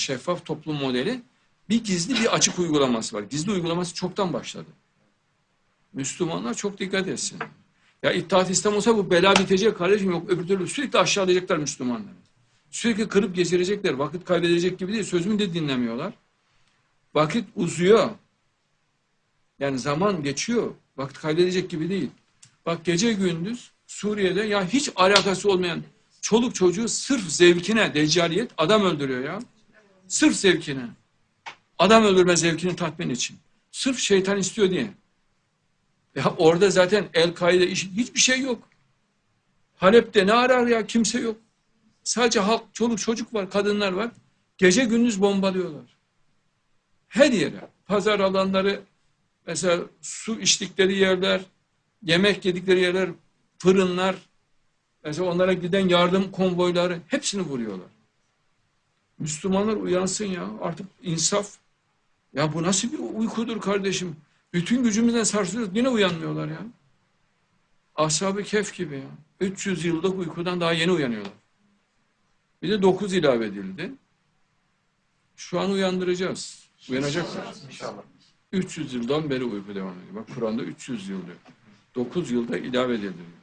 şeffaf toplum modeli bir gizli bir açık uygulaması var. Gizli uygulaması çoktan başladı. Müslümanlar çok dikkat etsin. Ya İttihat İslam olsa bu bela bitecek kardeşim yok. Öbür türlü sürekli aşağılayacaklar Müslümanları. Sürekli kırıp geçirecekler. Vakit kaybedecek gibi değil. Sözümü de dinlemiyorlar. Vakit uzuyor. Yani zaman geçiyor. Vakit kaybedecek gibi değil. Bak gece gündüz Suriye'de ya hiç alakası olmayan çoluk çocuğu sırf zevkine deccaliyet adam öldürüyor ya. Sırf zevkine. Adam öldürme zevkini tatmin için. Sırf şeytan istiyor diye. Ya orada zaten El-Kaide işi hiçbir şey yok. Halep'te ne arar ya kimse yok. Sadece halk, çoluk çocuk var, kadınlar var. Gece gündüz bombalıyorlar. Her yere. Pazar alanları, mesela su içtikleri yerler, yemek yedikleri yerler, fırınlar, mesela onlara giden yardım konvoyları hepsini vuruyorlar. Müslümanlar uyansın ya. Artık insaf. Ya bu nasıl bir uykudur kardeşim? Bütün gücümüzden sarsılıyoruz. Yine uyanmıyorlar ya. Ashab-ı Kehf gibi ya. 300 yıllık uykudan daha yeni uyanıyorlar. Bir de 9 ilave edildi. Şu an uyandıracağız. Uyanacaklar. İnşallah. 300 yıldan beri uyku devam ediyor. Bak Kur'an'da 300 yıl diyor. 9 yılda ilave edildi.